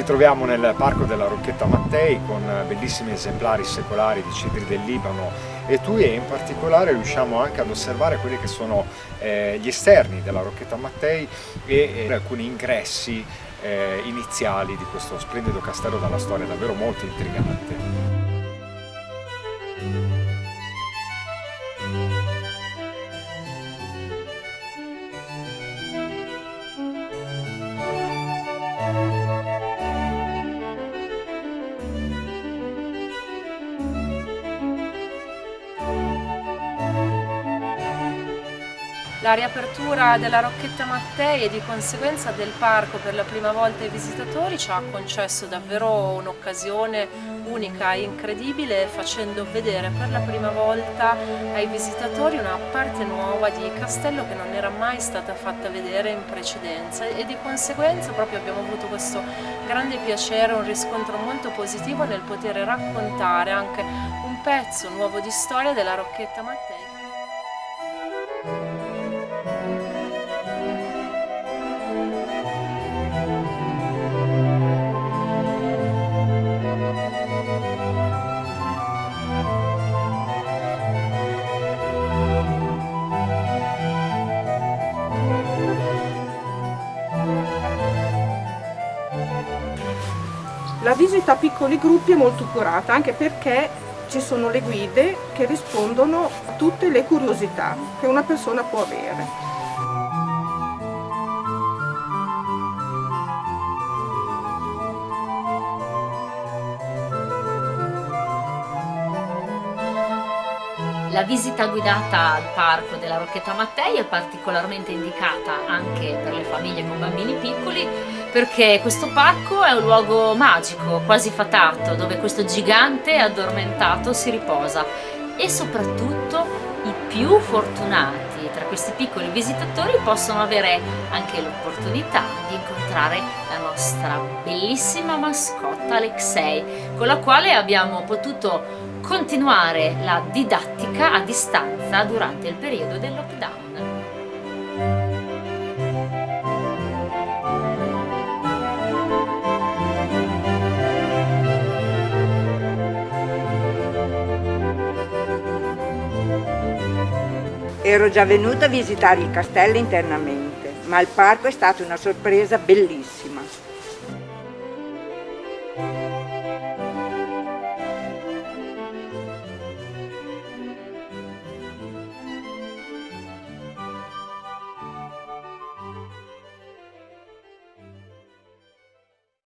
Ci troviamo nel parco della Rocchetta Mattei con bellissimi esemplari secolari di cedri del Libano e tui e in particolare riusciamo anche ad osservare quelli che sono eh, gli esterni della Rocchetta Mattei e eh, alcuni ingressi eh, iniziali di questo splendido castello dalla storia davvero molto intrigante. La riapertura della Rocchetta Mattei e di conseguenza del parco per la prima volta ai visitatori ci ha concesso davvero un'occasione unica e incredibile facendo vedere per la prima volta ai visitatori una parte nuova di castello che non era mai stata fatta vedere in precedenza e di conseguenza proprio abbiamo avuto questo grande piacere, un riscontro molto positivo nel poter raccontare anche un pezzo nuovo di storia della Rocchetta Mattei. La visita a piccoli gruppi è molto curata anche perché ci sono le guide che rispondono a tutte le curiosità che una persona può avere. La visita guidata al parco della Rocchetta Mattei è particolarmente indicata anche per le famiglie con bambini piccoli perché questo parco è un luogo magico, quasi fatato, dove questo gigante addormentato si riposa e soprattutto i più fortunati tra questi piccoli visitatori possono avere anche l'opportunità di incontrare la nostra bellissima mascotta Alexei con la quale abbiamo potuto continuare la didattica a distanza durante il periodo del lockdown. Ero già venuta a visitare il castello internamente, ma il parco è stata una sorpresa bellissima.